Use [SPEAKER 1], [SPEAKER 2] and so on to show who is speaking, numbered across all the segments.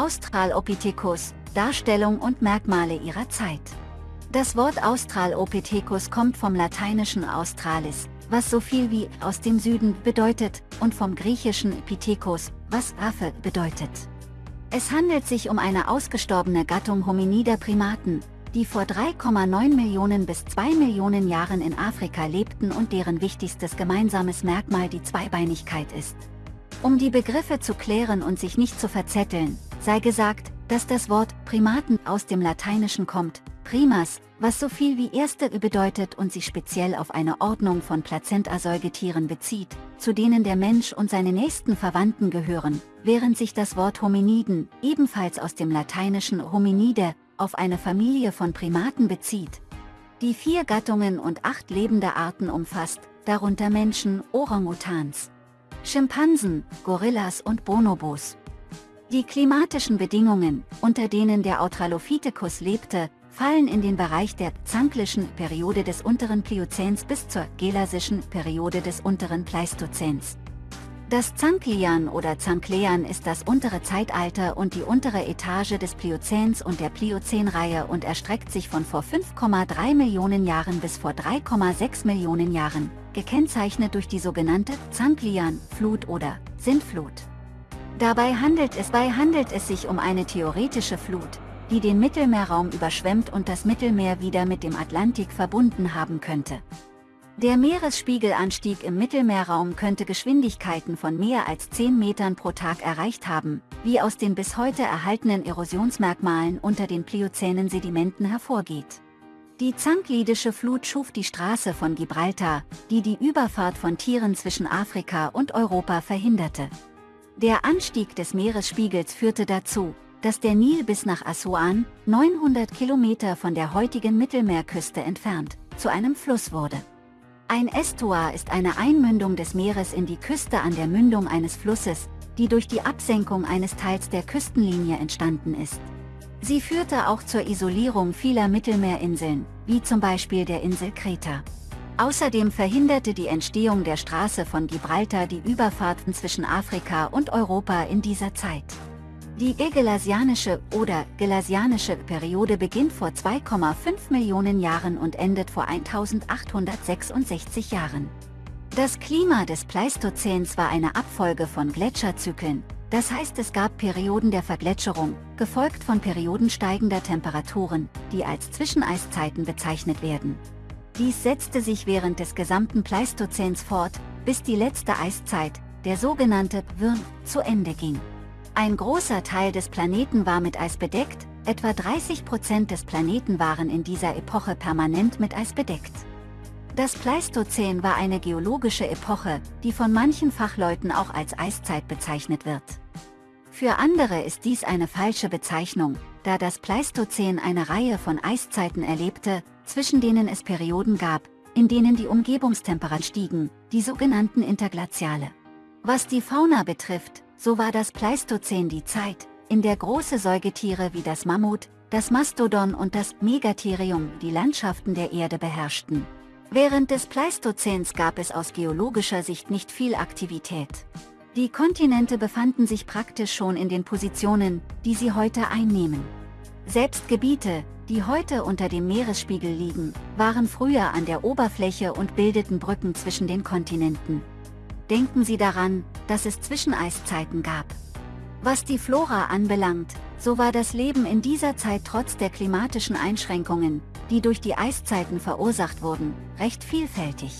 [SPEAKER 1] Australopithecus, Darstellung und Merkmale ihrer Zeit. Das Wort Australopithecus kommt vom lateinischen Australis, was so viel wie aus dem Süden bedeutet, und vom griechischen Pithekos, was Affe bedeutet. Es handelt sich um eine ausgestorbene Gattung hominider Primaten, die vor 3,9 Millionen bis 2 Millionen Jahren in Afrika lebten und deren wichtigstes gemeinsames Merkmal die Zweibeinigkeit ist. Um die Begriffe zu klären und sich nicht zu verzetteln, sei gesagt, dass das Wort Primaten aus dem Lateinischen kommt, primas, was so viel wie erste bedeutet und sich speziell auf eine Ordnung von Plazenta-Säugetieren bezieht, zu denen der Mensch und seine nächsten Verwandten gehören, während sich das Wort Hominiden, ebenfalls aus dem lateinischen Hominide, auf eine Familie von Primaten bezieht. Die vier Gattungen und acht lebende Arten umfasst, darunter Menschen, Orang-Utans, Schimpansen, Gorillas und Bonobos. Die klimatischen Bedingungen, unter denen der Australopithecus lebte, fallen in den Bereich der zanklischen Periode des unteren Pliozäns bis zur gelasischen Periode des unteren Pleistozäns. Das Zanklian oder Zanklean ist das untere Zeitalter und die untere Etage des Pliozäns und der Pliozänreihe und erstreckt sich von vor 5,3 Millionen Jahren bis vor 3,6 Millionen Jahren, gekennzeichnet durch die sogenannte Zanklian-Flut oder Sintflut. Dabei handelt es, bei handelt es sich um eine theoretische Flut, die den Mittelmeerraum überschwemmt und das Mittelmeer wieder mit dem Atlantik verbunden haben könnte. Der Meeresspiegelanstieg im Mittelmeerraum könnte Geschwindigkeiten von mehr als 10 Metern pro Tag erreicht haben, wie aus den bis heute erhaltenen Erosionsmerkmalen unter den pliozänen Sedimenten hervorgeht. Die Zanklidische Flut schuf die Straße von Gibraltar, die die Überfahrt von Tieren zwischen Afrika und Europa verhinderte. Der Anstieg des Meeresspiegels führte dazu, dass der Nil bis nach Assuan, 900 Kilometer von der heutigen Mittelmeerküste entfernt, zu einem Fluss wurde. Ein Estuar ist eine Einmündung des Meeres in die Küste an der Mündung eines Flusses, die durch die Absenkung eines Teils der Küstenlinie entstanden ist. Sie führte auch zur Isolierung vieler Mittelmeerinseln, wie zum Beispiel der Insel Kreta. Außerdem verhinderte die Entstehung der Straße von Gibraltar die Überfahrten zwischen Afrika und Europa in dieser Zeit. Die Egelasianische oder Gelasianische Periode beginnt vor 2,5 Millionen Jahren und endet vor 1866 Jahren. Das Klima des Pleistozäns war eine Abfolge von Gletscherzyklen, das heißt es gab Perioden der Vergletscherung, gefolgt von Perioden steigender Temperaturen, die als Zwischeneiszeiten bezeichnet werden. Dies setzte sich während des gesamten Pleistozäns fort, bis die letzte Eiszeit, der sogenannte Würm, zu Ende ging. Ein großer Teil des Planeten war mit Eis bedeckt, etwa 30 Prozent des Planeten waren in dieser Epoche permanent mit Eis bedeckt. Das Pleistozän war eine geologische Epoche, die von manchen Fachleuten auch als Eiszeit bezeichnet wird. Für andere ist dies eine falsche Bezeichnung, da das Pleistozän eine Reihe von Eiszeiten erlebte, zwischen denen es Perioden gab, in denen die Umgebungstemperaturen stiegen, die sogenannten Interglaziale. Was die Fauna betrifft, so war das Pleistozän die Zeit, in der große Säugetiere wie das Mammut, das Mastodon und das Megatherium die Landschaften der Erde beherrschten. Während des Pleistozäns gab es aus geologischer Sicht nicht viel Aktivität. Die Kontinente befanden sich praktisch schon in den Positionen, die sie heute einnehmen. Selbst Gebiete, die heute unter dem Meeresspiegel liegen, waren früher an der Oberfläche und bildeten Brücken zwischen den Kontinenten. Denken Sie daran, dass es Zwischeneiszeiten gab. Was die Flora anbelangt, so war das Leben in dieser Zeit trotz der klimatischen Einschränkungen, die durch die Eiszeiten verursacht wurden, recht vielfältig.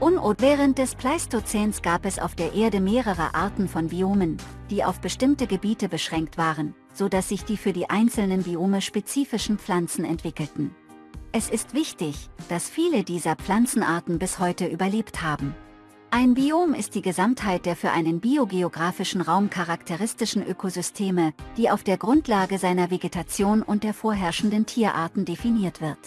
[SPEAKER 1] Unot während des Pleistozäns gab es auf der Erde mehrere Arten von Biomen, die auf bestimmte Gebiete beschränkt waren, so dass sich die für die einzelnen Biome spezifischen Pflanzen entwickelten. Es ist wichtig, dass viele dieser Pflanzenarten bis heute überlebt haben. Ein Biom ist die Gesamtheit der für einen biogeografischen Raum charakteristischen Ökosysteme, die auf der Grundlage seiner Vegetation und der vorherrschenden Tierarten definiert wird.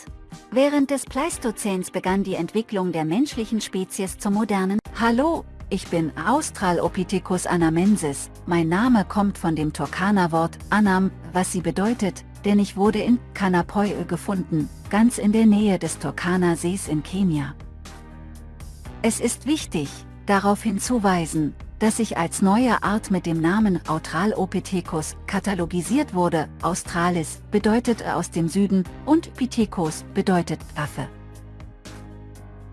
[SPEAKER 1] Während des Pleistozäns begann die Entwicklung der menschlichen Spezies zum modernen Hallo, ich bin Australopithecus anamensis, mein Name kommt von dem Turkana-Wort Anam, was sie bedeutet, denn ich wurde in Kanapoi gefunden, ganz in der Nähe des Turkana-Sees in Kenia. Es ist wichtig, darauf hinzuweisen, das sich als neue Art mit dem Namen Australopithecus katalogisiert wurde. Australis bedeutet aus dem Süden und Pithecus bedeutet Affe.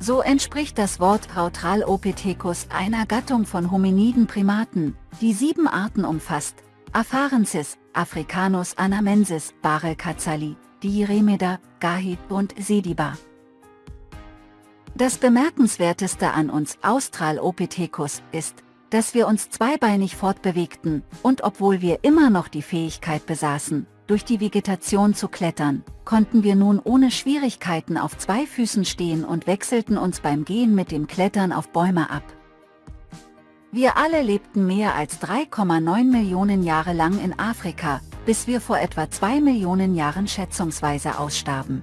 [SPEAKER 1] So entspricht das Wort Australopithecus einer Gattung von hominiden Primaten, die sieben Arten umfasst. Afarensis, Africanus anamensis, Barel Katzali, Diiremeda, Gahid und Sediba. Das bemerkenswerteste an uns Australopithecus ist, dass wir uns zweibeinig fortbewegten, und obwohl wir immer noch die Fähigkeit besaßen, durch die Vegetation zu klettern, konnten wir nun ohne Schwierigkeiten auf zwei Füßen stehen und wechselten uns beim Gehen mit dem Klettern auf Bäume ab. Wir alle lebten mehr als 3,9 Millionen Jahre lang in Afrika, bis wir vor etwa 2 Millionen Jahren schätzungsweise ausstarben.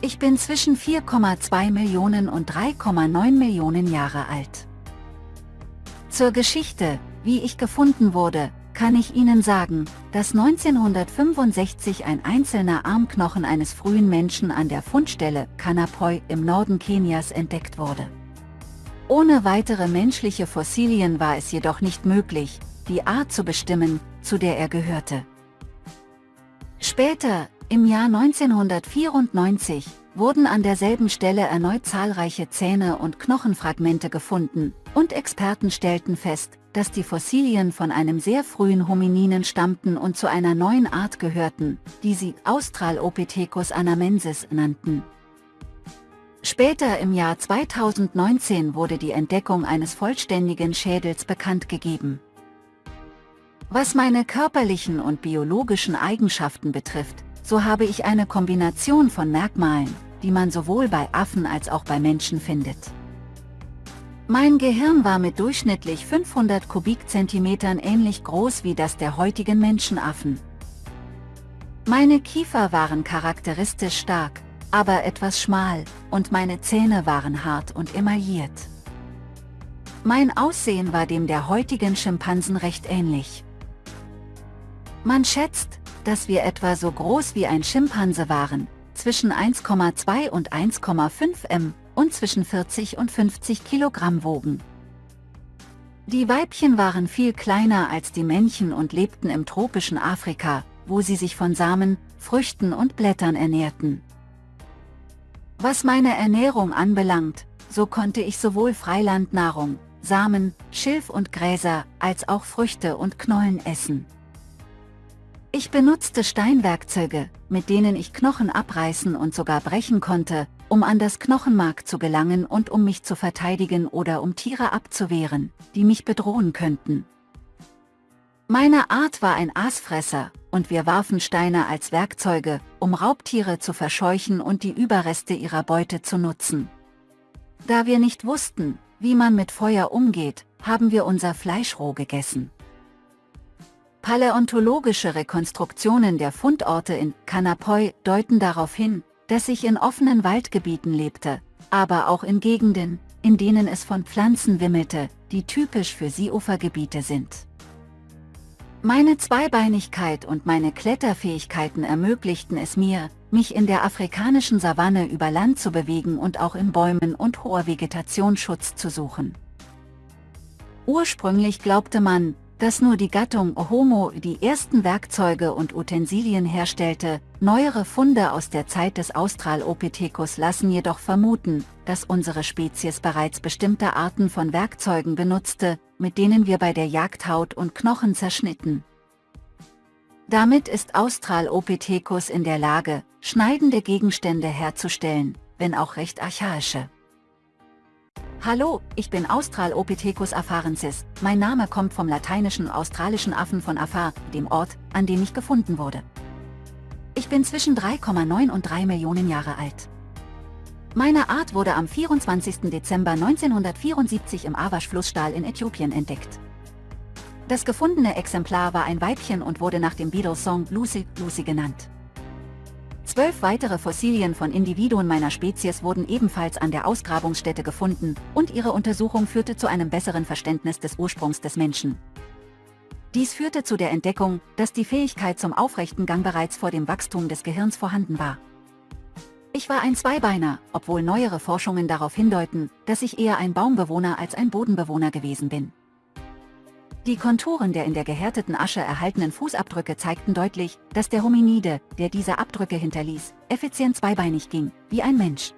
[SPEAKER 1] Ich bin zwischen 4,2 Millionen und 3,9 Millionen Jahre alt. Zur Geschichte, wie ich gefunden wurde, kann ich Ihnen sagen, dass 1965 ein einzelner Armknochen eines frühen Menschen an der Fundstelle Kanapoi im Norden Kenias entdeckt wurde. Ohne weitere menschliche Fossilien war es jedoch nicht möglich, die Art zu bestimmen, zu der er gehörte. Später, im Jahr 1994, wurden an derselben Stelle erneut zahlreiche Zähne und Knochenfragmente gefunden, und Experten stellten fest, dass die Fossilien von einem sehr frühen Homininen stammten und zu einer neuen Art gehörten, die sie Australopithecus anamensis nannten. Später im Jahr 2019 wurde die Entdeckung eines vollständigen Schädels bekannt gegeben. Was meine körperlichen und biologischen Eigenschaften betrifft, so habe ich eine Kombination von Merkmalen, die man sowohl bei Affen als auch bei Menschen findet. Mein Gehirn war mit durchschnittlich 500 Kubikzentimetern ähnlich groß wie das der heutigen Menschenaffen. Meine Kiefer waren charakteristisch stark, aber etwas schmal, und meine Zähne waren hart und emailliert. Mein Aussehen war dem der heutigen Schimpansen recht ähnlich. Man schätzt, dass wir etwa so groß wie ein Schimpanse waren, zwischen 1,2 und 1,5 m und zwischen 40 und 50 Kilogramm wogen. Die Weibchen waren viel kleiner als die Männchen und lebten im tropischen Afrika, wo sie sich von Samen, Früchten und Blättern ernährten. Was meine Ernährung anbelangt, so konnte ich sowohl Freilandnahrung, Samen, Schilf und Gräser, als auch Früchte und Knollen essen. Ich benutzte Steinwerkzeuge, mit denen ich Knochen abreißen und sogar brechen konnte, um an das Knochenmark zu gelangen und um mich zu verteidigen oder um Tiere abzuwehren, die mich bedrohen könnten. Meine Art war ein Aasfresser, und wir warfen Steine als Werkzeuge, um Raubtiere zu verscheuchen und die Überreste ihrer Beute zu nutzen. Da wir nicht wussten, wie man mit Feuer umgeht, haben wir unser Fleisch roh gegessen. Paläontologische Rekonstruktionen der Fundorte in Kanapoi deuten darauf hin, dass ich in offenen Waldgebieten lebte, aber auch in Gegenden, in denen es von Pflanzen wimmelte, die typisch für Seeufergebiete sind. Meine Zweibeinigkeit und meine Kletterfähigkeiten ermöglichten es mir, mich in der afrikanischen Savanne über Land zu bewegen und auch in Bäumen und hoher Vegetation Schutz zu suchen. Ursprünglich glaubte man, dass nur die Gattung Homo die ersten Werkzeuge und Utensilien herstellte, neuere Funde aus der Zeit des Australopithecus lassen jedoch vermuten, dass unsere Spezies bereits bestimmte Arten von Werkzeugen benutzte, mit denen wir bei der Jagd Haut und Knochen zerschnitten. Damit ist Australopithecus in der Lage, schneidende Gegenstände herzustellen, wenn auch recht archaische. Hallo, ich bin Australopithecus afarensis. Mein Name kommt vom lateinischen australischen Affen von Afar, dem Ort, an dem ich gefunden wurde. Ich bin zwischen 3,9 und 3 Millionen Jahre alt. Meine Art wurde am 24. Dezember 1974 im Awash-Flussstahl in Äthiopien entdeckt. Das gefundene Exemplar war ein Weibchen und wurde nach dem Beatles-Song Lucy, Lucy genannt. Zwölf weitere Fossilien von Individuen meiner Spezies wurden ebenfalls an der Ausgrabungsstätte gefunden, und ihre Untersuchung führte zu einem besseren Verständnis des Ursprungs des Menschen. Dies führte zu der Entdeckung, dass die Fähigkeit zum aufrechten Gang bereits vor dem Wachstum des Gehirns vorhanden war. Ich war ein Zweibeiner, obwohl neuere Forschungen darauf hindeuten, dass ich eher ein Baumbewohner als ein Bodenbewohner gewesen bin. Die Konturen der in der gehärteten Asche erhaltenen Fußabdrücke zeigten deutlich, dass der Hominide, der diese Abdrücke hinterließ, effizient zweibeinig ging, wie ein Mensch.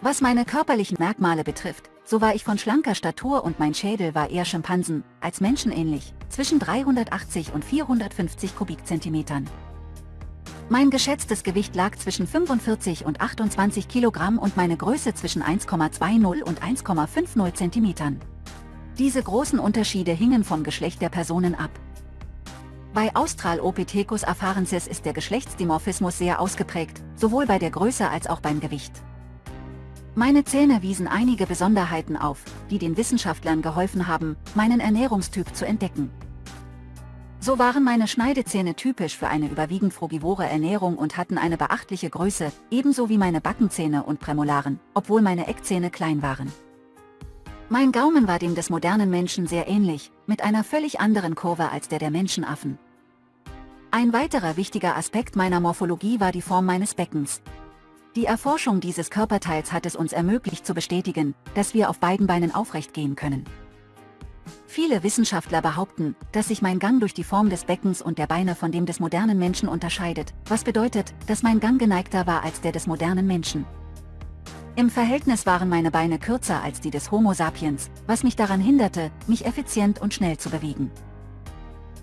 [SPEAKER 1] Was meine körperlichen Merkmale betrifft, so war ich von schlanker Statur und mein Schädel war eher Schimpansen, als menschenähnlich, zwischen 380 und 450 Kubikzentimetern. Mein geschätztes Gewicht lag zwischen 45 und 28 Kilogramm und meine Größe zwischen 1,20 und 1,50 Zentimetern. Diese großen Unterschiede hingen vom Geschlecht der Personen ab. Bei Australopithecus afarensis ist der Geschlechtsdimorphismus sehr ausgeprägt, sowohl bei der Größe als auch beim Gewicht. Meine Zähne wiesen einige Besonderheiten auf, die den Wissenschaftlern geholfen haben, meinen Ernährungstyp zu entdecken. So waren meine Schneidezähne typisch für eine überwiegend frugivore Ernährung und hatten eine beachtliche Größe, ebenso wie meine Backenzähne und Prämolaren, obwohl meine Eckzähne klein waren. Mein Gaumen war dem des modernen Menschen sehr ähnlich, mit einer völlig anderen Kurve als der der Menschenaffen. Ein weiterer wichtiger Aspekt meiner Morphologie war die Form meines Beckens, die Erforschung dieses Körperteils hat es uns ermöglicht zu bestätigen, dass wir auf beiden Beinen aufrecht gehen können. Viele Wissenschaftler behaupten, dass sich mein Gang durch die Form des Beckens und der Beine von dem des modernen Menschen unterscheidet, was bedeutet, dass mein Gang geneigter war als der des modernen Menschen. Im Verhältnis waren meine Beine kürzer als die des Homo sapiens, was mich daran hinderte, mich effizient und schnell zu bewegen.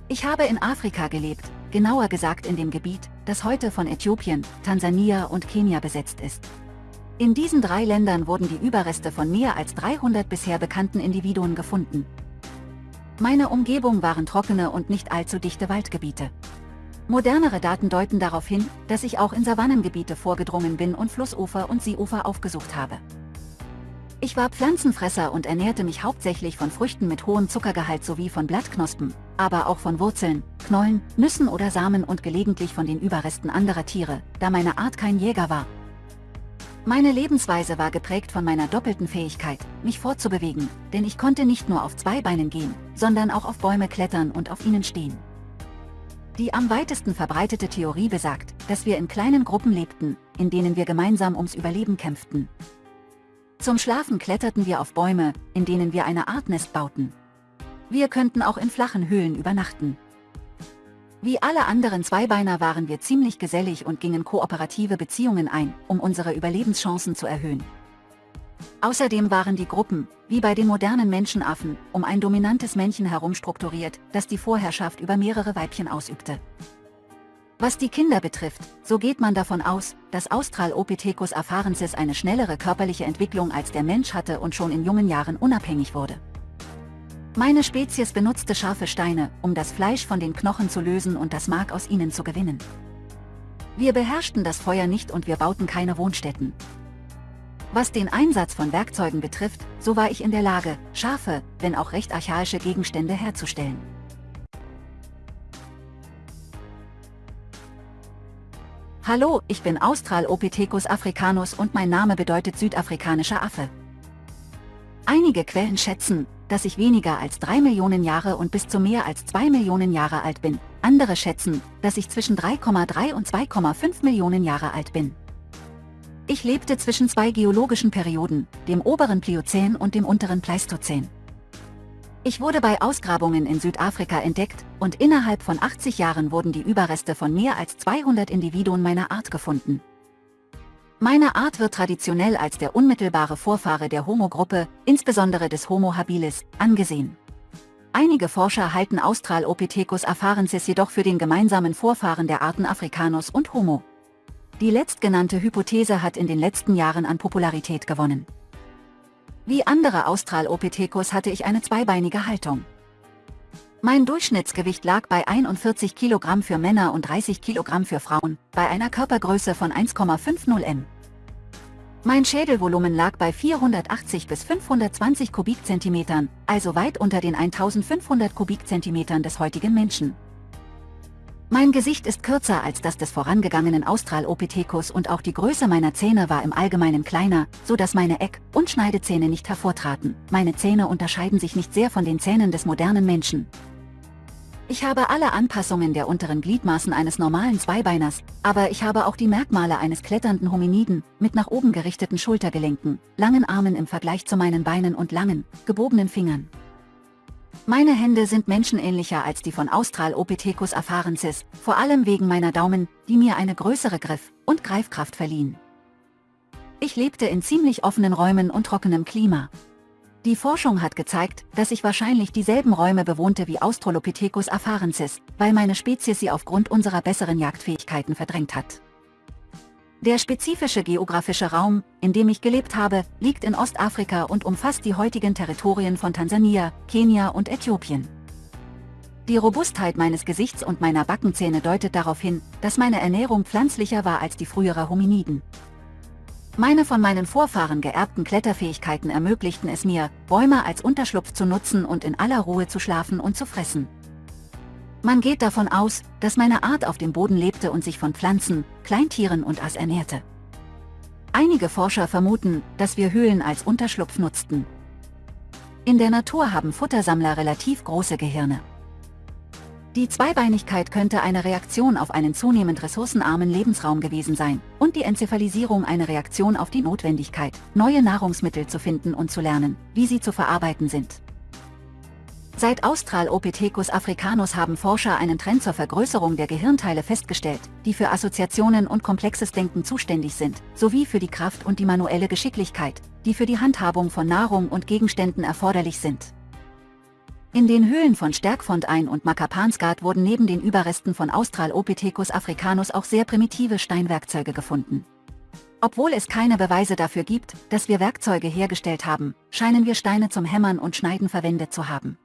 [SPEAKER 1] Ich habe in Afrika gelebt, genauer gesagt in dem Gebiet, das heute von Äthiopien, Tansania und Kenia besetzt ist. In diesen drei Ländern wurden die Überreste von mehr als 300 bisher bekannten Individuen gefunden. Meine Umgebung waren trockene und nicht allzu dichte Waldgebiete. Modernere Daten deuten darauf hin, dass ich auch in Savannengebiete vorgedrungen bin und Flussufer und Seeufer aufgesucht habe. Ich war Pflanzenfresser und ernährte mich hauptsächlich von Früchten mit hohem Zuckergehalt sowie von Blattknospen, aber auch von Wurzeln, Knollen, Nüssen oder Samen und gelegentlich von den Überresten anderer Tiere, da meine Art kein Jäger war. Meine Lebensweise war geprägt von meiner doppelten Fähigkeit, mich fortzubewegen, denn ich konnte nicht nur auf zwei Beinen gehen, sondern auch auf Bäume klettern und auf ihnen stehen. Die am weitesten verbreitete Theorie besagt, dass wir in kleinen Gruppen lebten, in denen wir gemeinsam ums Überleben kämpften, zum Schlafen kletterten wir auf Bäume, in denen wir eine Art Nest bauten. Wir könnten auch in flachen Höhlen übernachten. Wie alle anderen Zweibeiner waren wir ziemlich gesellig und gingen kooperative Beziehungen ein, um unsere Überlebenschancen zu erhöhen. Außerdem waren die Gruppen, wie bei den modernen Menschenaffen, um ein dominantes Männchen herum strukturiert, das die Vorherrschaft über mehrere Weibchen ausübte. Was die Kinder betrifft, so geht man davon aus, dass Australopithecus afarensis eine schnellere körperliche Entwicklung als der Mensch hatte und schon in jungen Jahren unabhängig wurde. Meine Spezies benutzte scharfe Steine, um das Fleisch von den Knochen zu lösen und das Mark aus ihnen zu gewinnen. Wir beherrschten das Feuer nicht und wir bauten keine Wohnstätten. Was den Einsatz von Werkzeugen betrifft, so war ich in der Lage, scharfe, wenn auch recht archaische Gegenstände herzustellen. Hallo, ich bin Australopithecus africanus und mein Name bedeutet südafrikanischer Affe. Einige Quellen schätzen, dass ich weniger als 3 Millionen Jahre und bis zu mehr als 2 Millionen Jahre alt bin. Andere schätzen, dass ich zwischen 3,3 und 2,5 Millionen Jahre alt bin. Ich lebte zwischen zwei geologischen Perioden, dem oberen Pliozän und dem unteren Pleistozän. Ich wurde bei Ausgrabungen in Südafrika entdeckt, und innerhalb von 80 Jahren wurden die Überreste von mehr als 200 Individuen meiner Art gefunden. Meine Art wird traditionell als der unmittelbare Vorfahre der Homo-Gruppe, insbesondere des Homo habilis, angesehen. Einige Forscher halten Australopithecus afarensis jedoch für den gemeinsamen Vorfahren der Arten Africanus und Homo. Die letztgenannte Hypothese hat in den letzten Jahren an Popularität gewonnen. Wie andere Australopithecus hatte ich eine zweibeinige Haltung. Mein Durchschnittsgewicht lag bei 41 Kilogramm für Männer und 30 Kilogramm für Frauen, bei einer Körpergröße von 1,50 m. Mein Schädelvolumen lag bei 480 bis 520 Kubikzentimetern, also weit unter den 1500 Kubikzentimetern des heutigen Menschen. Mein Gesicht ist kürzer als das des vorangegangenen Australopithecus und auch die Größe meiner Zähne war im Allgemeinen kleiner, so dass meine Eck- und Schneidezähne nicht hervortraten. Meine Zähne unterscheiden sich nicht sehr von den Zähnen des modernen Menschen. Ich habe alle Anpassungen der unteren Gliedmaßen eines normalen Zweibeiners, aber ich habe auch die Merkmale eines kletternden Hominiden, mit nach oben gerichteten Schultergelenken, langen Armen im Vergleich zu meinen Beinen und langen, gebogenen Fingern. Meine Hände sind menschenähnlicher als die von Australopithecus afarensis, vor allem wegen meiner Daumen, die mir eine größere Griff- und Greifkraft verliehen. Ich lebte in ziemlich offenen Räumen und trockenem Klima, die Forschung hat gezeigt, dass ich wahrscheinlich dieselben Räume bewohnte wie Australopithecus afarensis, weil meine Spezies sie aufgrund unserer besseren Jagdfähigkeiten verdrängt hat. Der spezifische geografische Raum, in dem ich gelebt habe, liegt in Ostafrika und umfasst die heutigen Territorien von Tansania, Kenia und Äthiopien. Die Robustheit meines Gesichts und meiner Backenzähne deutet darauf hin, dass meine Ernährung pflanzlicher war als die frühere Hominiden. Meine von meinen Vorfahren geerbten Kletterfähigkeiten ermöglichten es mir, Bäume als Unterschlupf zu nutzen und in aller Ruhe zu schlafen und zu fressen. Man geht davon aus, dass meine Art auf dem Boden lebte und sich von Pflanzen, Kleintieren und Aas ernährte. Einige Forscher vermuten, dass wir Höhlen als Unterschlupf nutzten. In der Natur haben Futtersammler relativ große Gehirne. Die Zweibeinigkeit könnte eine Reaktion auf einen zunehmend ressourcenarmen Lebensraum gewesen sein und die Enzephalisierung eine Reaktion auf die Notwendigkeit, neue Nahrungsmittel zu finden und zu lernen, wie sie zu verarbeiten sind. Seit Australopithecus africanus haben Forscher einen Trend zur Vergrößerung der Gehirnteile festgestellt, die für Assoziationen und komplexes Denken zuständig sind, sowie für die Kraft und die manuelle Geschicklichkeit, die für die Handhabung von Nahrung und Gegenständen erforderlich sind. In den Höhlen von Stärkfontein und Makapansgat wurden neben den Überresten von Australopithecus africanus auch sehr primitive Steinwerkzeuge gefunden. Obwohl es keine Beweise dafür gibt, dass wir Werkzeuge hergestellt haben, scheinen wir Steine zum Hämmern und Schneiden verwendet zu haben.